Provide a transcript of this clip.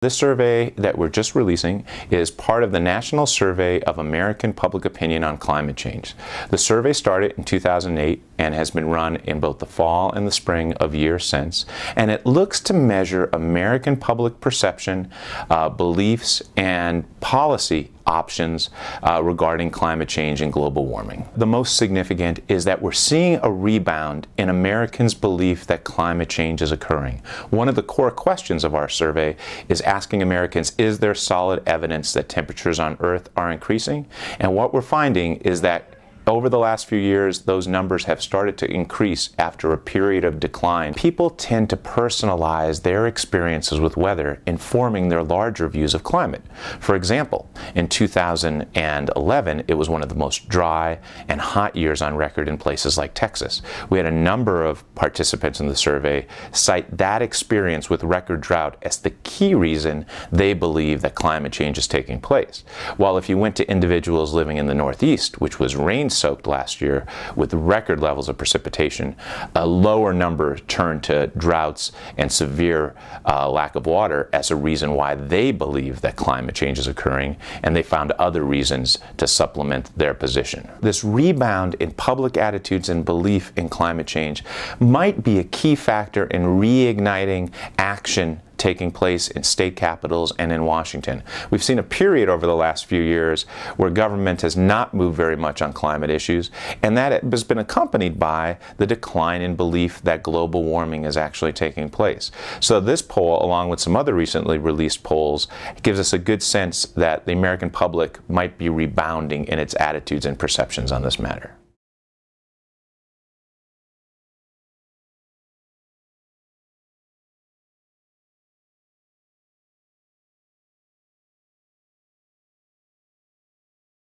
This survey that we're just releasing is part of the National Survey of American Public Opinion on Climate Change. The survey started in 2008 and has been run in both the fall and the spring of years since. And it looks to measure American public perception, uh, beliefs, and policy options uh, regarding climate change and global warming. The most significant is that we're seeing a rebound in Americans' belief that climate change is occurring. One of the core questions of our survey is asking Americans, is there solid evidence that temperatures on Earth are increasing? And what we're finding is that over the last few years, those numbers have started to increase after a period of decline. People tend to personalize their experiences with weather, informing their larger views of climate. For example, in 2011, it was one of the most dry and hot years on record in places like Texas. We had a number of participants in the survey cite that experience with record drought as the key reason they believe that climate change is taking place. While if you went to individuals living in the Northeast, which was rain soaked last year with record levels of precipitation, a lower number turned to droughts and severe uh, lack of water as a reason why they believe that climate change is occurring, and they found other reasons to supplement their position. This rebound in public attitudes and belief in climate change might be a key factor in reigniting action taking place in state capitals and in Washington. We've seen a period over the last few years where government has not moved very much on climate issues, and that has been accompanied by the decline in belief that global warming is actually taking place. So this poll, along with some other recently released polls, gives us a good sense that the American public might be rebounding in its attitudes and perceptions on this matter.